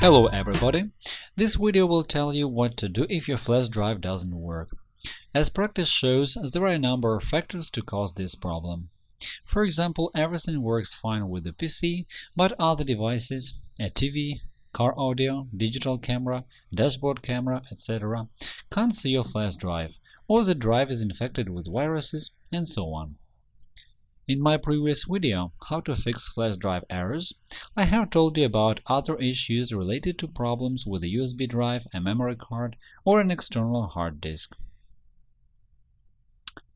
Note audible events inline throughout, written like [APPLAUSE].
Hello everybody! This video will tell you what to do if your flash drive doesn't work. As practice shows, there are a number of factors to cause this problem. For example, everything works fine with the PC, but other devices, a TV, car audio, digital camera, dashboard camera, etc. can't see your flash drive, or the drive is infected with viruses, and so on. In my previous video, How to fix flash drive errors, I have told you about other issues related to problems with a USB drive, a memory card, or an external hard disk.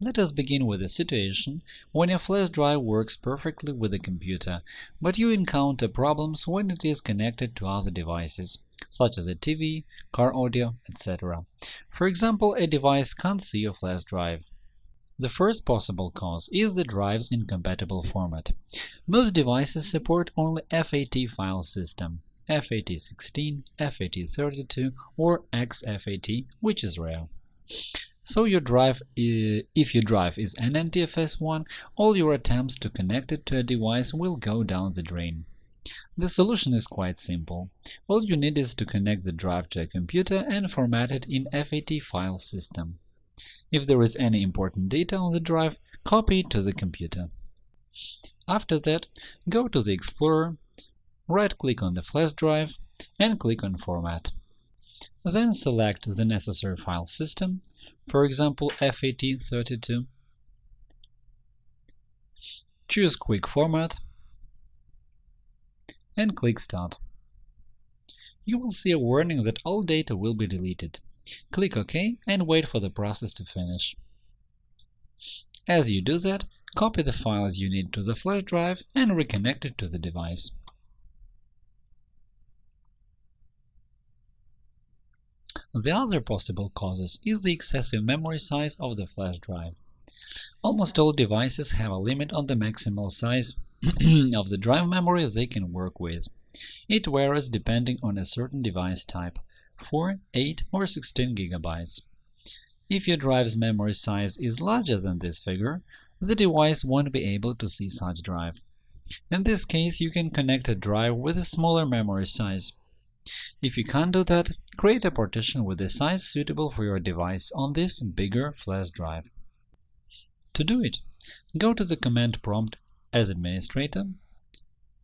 Let us begin with a situation when a flash drive works perfectly with the computer, but you encounter problems when it is connected to other devices, such as a TV, car audio, etc. For example, a device can't see your flash drive. The first possible cause is the drive's incompatible format. Most devices support only FAT file system FAT16, FAT32, or exFAT, which is rare. So your drive, if your drive is an NTFS one, all your attempts to connect it to a device will go down the drain. The solution is quite simple. All you need is to connect the drive to a computer and format it in FAT file system. If there is any important data on the drive, copy it to the computer. After that, go to the Explorer, right-click on the flash drive, and click on Format. Then select the necessary file system, for example FAT32. Choose Quick Format and click Start. You will see a warning that all data will be deleted. Click OK and wait for the process to finish. As you do that, copy the files you need to the flash drive and reconnect it to the device. The other possible causes is the excessive memory size of the flash drive. Almost all devices have a limit on the maximal size [CLEARS THROAT] of the drive memory they can work with. It varies depending on a certain device type, 4, 8 or 16 gigabytes. If your drive's memory size is larger than this figure, the device won't be able to see such drive. In this case, you can connect a drive with a smaller memory size. If you can't do that, create a partition with a size suitable for your device on this bigger flash drive. To do it, go to the command prompt as administrator,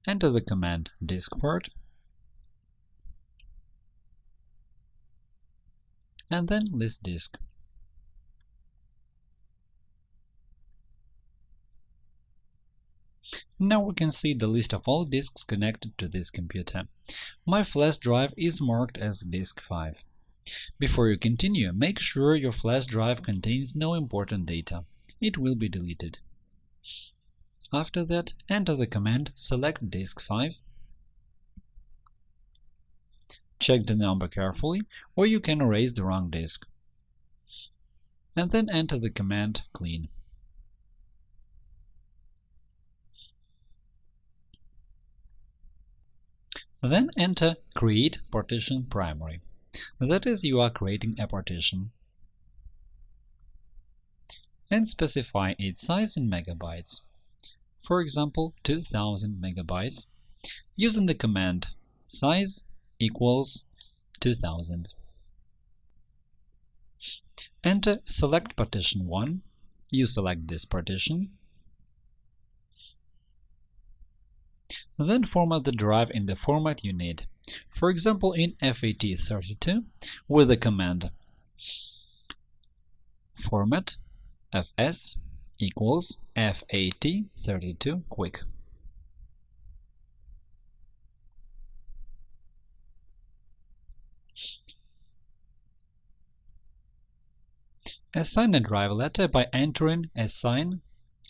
enter the command diskpart, and then list disk. Now we can see the list of all disks connected to this computer. My flash drive is marked as disk 5. Before you continue, make sure your flash drive contains no important data. It will be deleted. After that, enter the command select disk 5 Check the number carefully, or you can erase the wrong disk. And then enter the command clean. Then enter create partition primary. That is, you are creating a partition. And specify its size in megabytes. For example, 2000 megabytes, using the command size equals 2000. Enter select partition 1. You select this partition. Then format the drive in the format you need. For example, in FAT32 with the command format fs equals FAT32 quick. Assign a drive letter by entering assign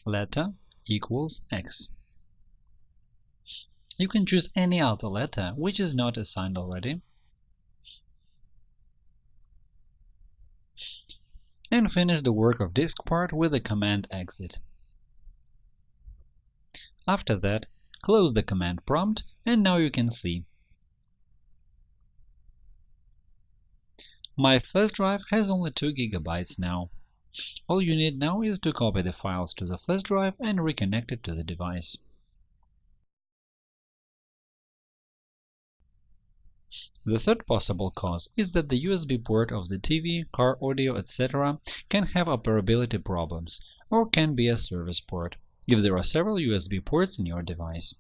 letter equals x. You can choose any other letter which is not assigned already. And finish the work of disk part with the command exit. After that, close the command prompt, and now you can see My flash drive has only 2 GB now. All you need now is to copy the files to the flash drive and reconnect it to the device. The third possible cause is that the USB port of the TV, car audio, etc. can have operability problems, or can be a service port, if there are several USB ports in your device.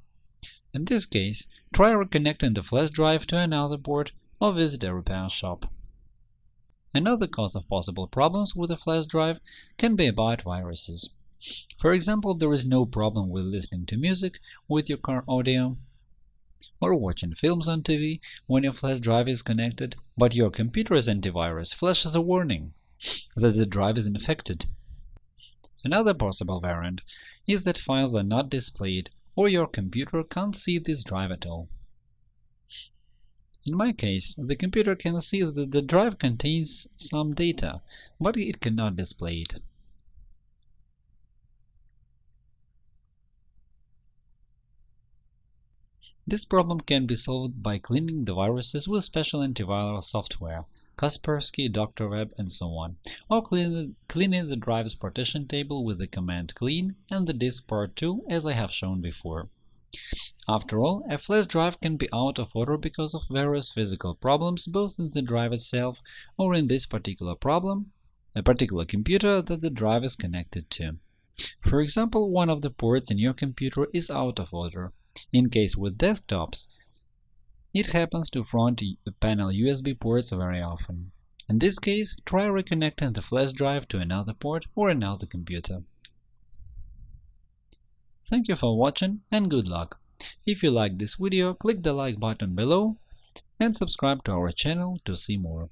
In this case, try reconnecting the flash drive to another port or visit a repair shop. Another cause of possible problems with a flash drive can be about viruses. For example, there is no problem with listening to music with your car audio or watching films on TV when your flash drive is connected, but your computer's antivirus flashes a warning that the drive is infected. Another possible variant is that files are not displayed or your computer can't see this drive at all. In my case, the computer can see that the drive contains some data, but it cannot display it. This problem can be solved by cleaning the viruses with special antiviral software Kaspersky, DrWeb, and so on, or cleaning the drive's partition table with the command clean and the diskpart too, as I have shown before. After all, a flash drive can be out of order because of various physical problems both in the drive itself or in this particular problem, a particular computer that the drive is connected to. For example, one of the ports in your computer is out of order, in case with desktops, it happens to front panel USB ports very often. In this case, try reconnecting the flash drive to another port or another computer. Thank you for watching and good luck! If you like this video, click the like button below and subscribe to our channel to see more.